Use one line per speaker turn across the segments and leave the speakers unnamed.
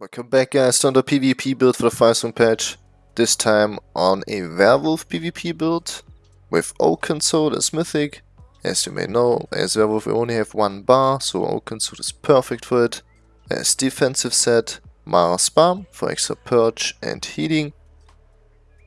Welcome back guys to another PvP build for the Firesong patch. This time on a Werewolf PvP build with Oakensoul as Mythic. As you may know, as Werewolf we only have one bar, so Oakensoul is perfect for it. As defensive set, Mara's Balm for extra purge and healing.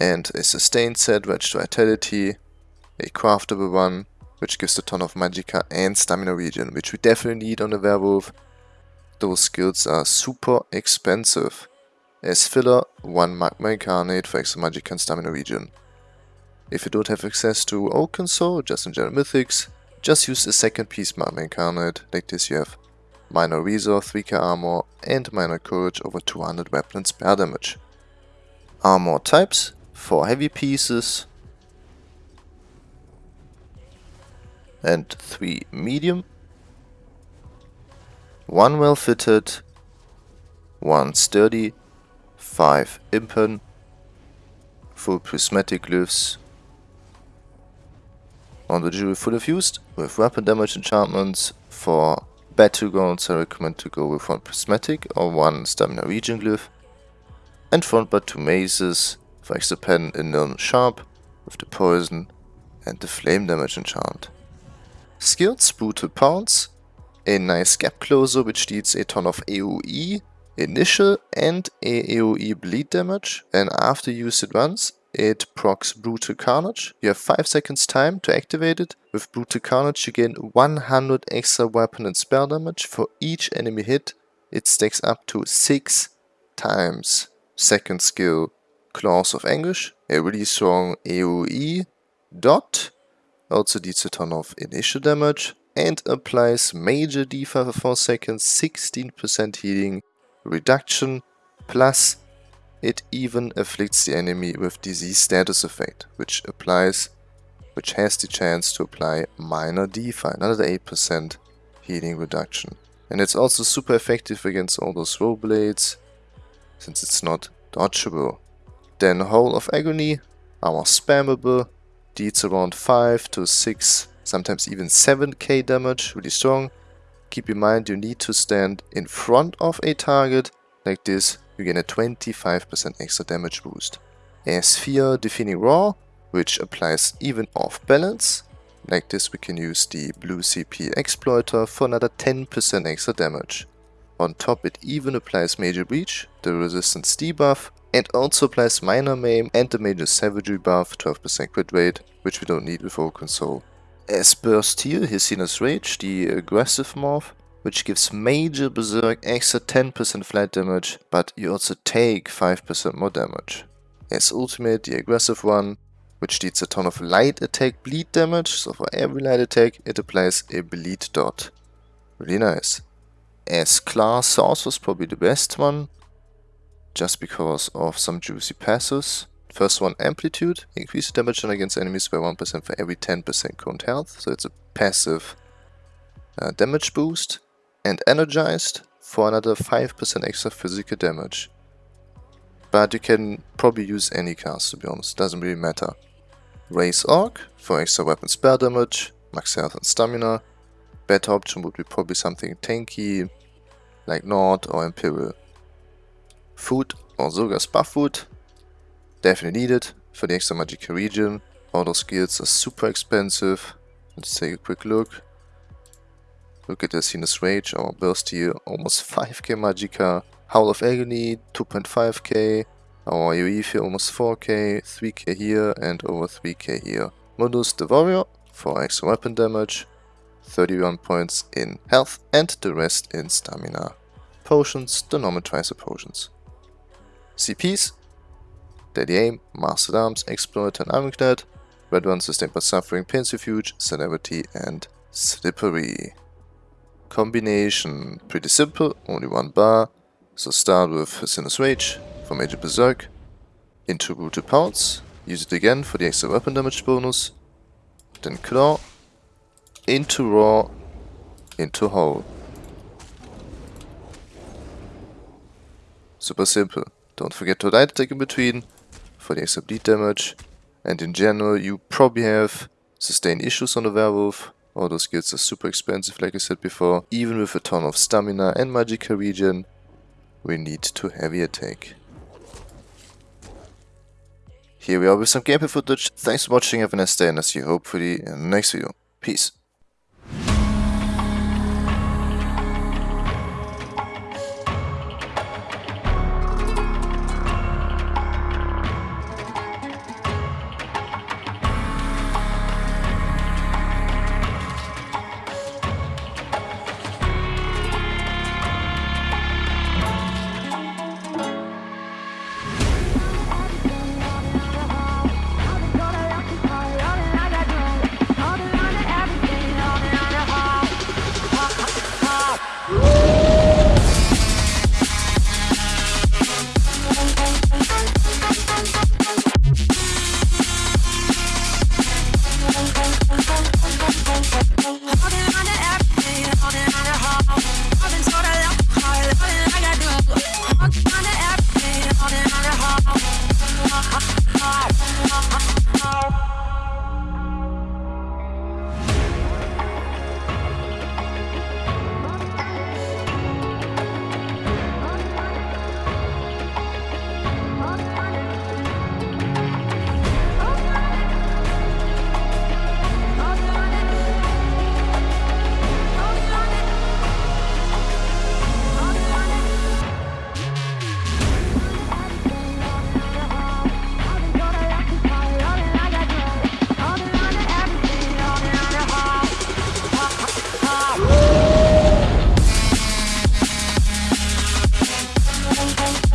And a sustained set, Wretched Vitality, a craftable one, which gives a ton of magicka and stamina regen, which we definitely need on the Werewolf those skills are super expensive. As filler, 1 Magma Incarnate for extra magic and stamina regen. If you don't have access to Oakensoul, just in general mythics, just use a second piece Magma Incarnate, like this you have minor Resolve, 3k armor and minor courage over 200 weapon and spare damage. Armor types, 4 heavy pieces and 3 medium one well fitted, one sturdy, five impen, full prismatic glyphs. On the jewel fully fused with weapon damage enchantments for battlegrounds I recommend to go with one prismatic or one stamina regen glyph and front bar two maces for extra pen in Niln Sharp with the poison and the flame damage enchant. Skills brutal pounce a nice gap closer which deals a ton of AoE initial and AoE bleed damage and after you use it once it procs Brutal Carnage. You have 5 seconds time to activate it. With Brutal Carnage you gain 100 extra weapon and spell damage for each enemy hit. It stacks up to 6 times. Second skill Claws of Anguish, a really strong AoE dot. Also deals a ton of initial damage and applies major debuff for 4 seconds, 16% healing reduction, plus it even afflicts the enemy with disease status effect, which applies, which has the chance to apply minor defi, another 8% healing reduction. And it's also super effective against all those blades, since it's not dodgeable. Then Howl of Agony, our spammable, deals around 5 to 6 sometimes even 7k damage, really strong. Keep in mind you need to stand in front of a target, like this you gain a 25% extra damage boost. A Sphere Deafening Roar, which applies even off balance. Like this we can use the Blue CP Exploiter for another 10% extra damage. On top it even applies Major Breach, the resistance debuff, and also applies Minor Maim and the Major Savagery buff, 12% crit rate, which we don't need with Oaken Soul. As burst here, Hircine's Rage, the aggressive morph, which gives major Berserk extra 10% flat damage, but you also take 5% more damage. As ultimate, the aggressive one, which deals a ton of light attack bleed damage, so for every light attack it applies a bleed dot. Really nice. As class, Sorc was probably the best one, just because of some juicy passes. First one, Amplitude. Increase damage done against enemies by 1% for every 10% current health. So it's a passive uh, damage boost. And Energized for another 5% extra physical damage. But you can probably use any cast to be honest, doesn't really matter. Raise Orc for extra weapon spell damage, max health and stamina. Better option would be probably something tanky, like Nord or Imperial. Food Orzorga's buff food definitely needed for the extra magic region. All those skills are super expensive. Let's take a quick look. Look at the Hircine's Rage, our burst here, almost 5k magicka. Howl of Agony, 2.5k. Our here almost 4k, 3k here and over 3k here. Mundus the Warrior for extra weapon damage, 31 points in health and the rest in stamina. Potions, the normal potions. CPs, Deadly Aim, Master-at-Arms, Exploit and Ironclad, Red One Sustained by Suffering, Pain's Refuge, Celerity and Slippery. Combination, pretty simple, only one bar, so start with Hircine's Rage for Major Berserk, into Brutal Pounce, use it again for the extra weapon damage bonus, then Claw, into Roar, into Howl. Super simple. Don't forget to light attack in between, for the extra bleed damage. And in general, you probably have sustained issues on the werewolf. All those skills are super expensive, like I said before. Even with a ton of stamina and magicka regen, we need to heavy attack. Here we are with some gameplay footage. Thanks for watching, have a nice day and I'll see you hopefully in the next video. Peace.
Why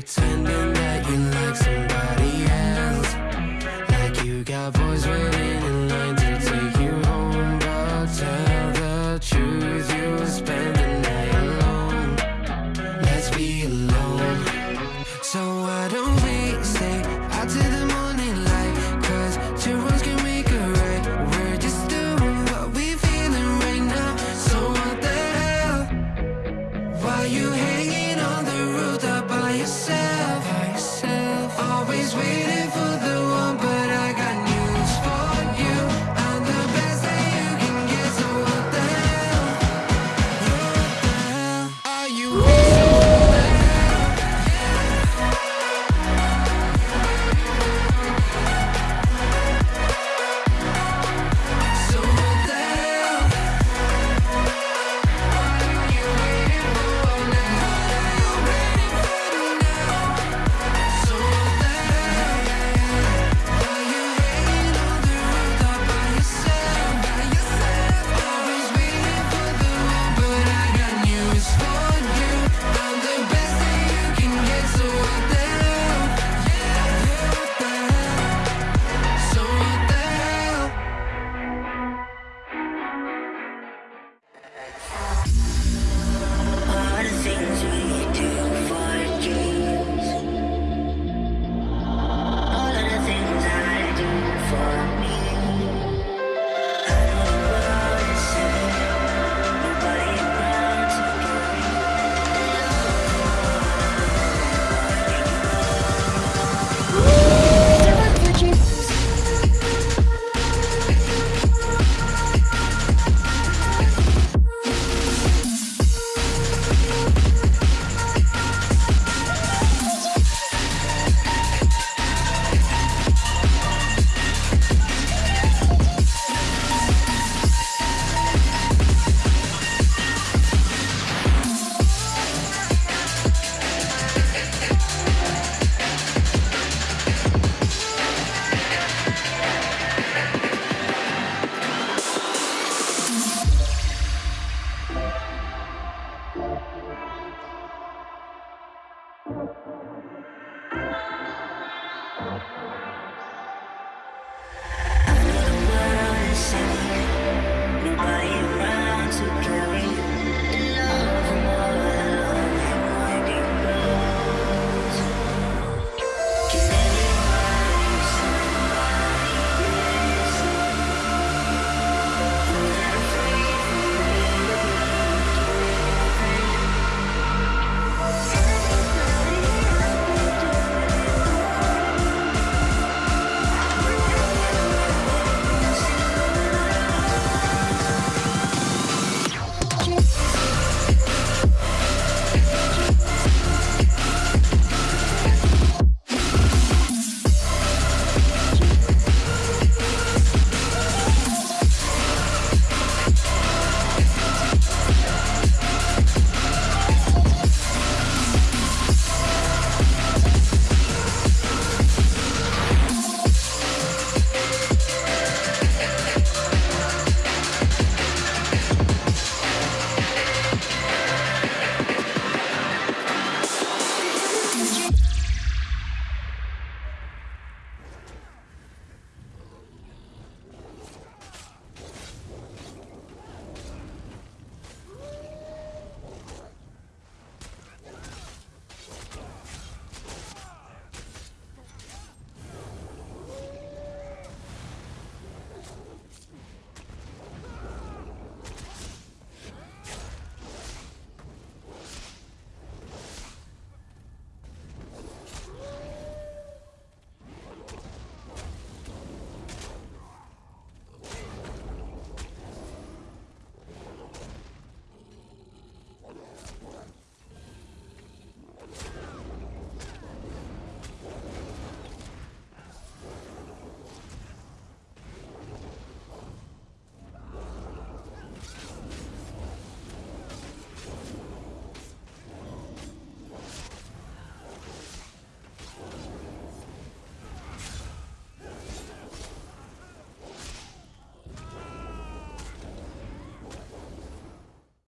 pretending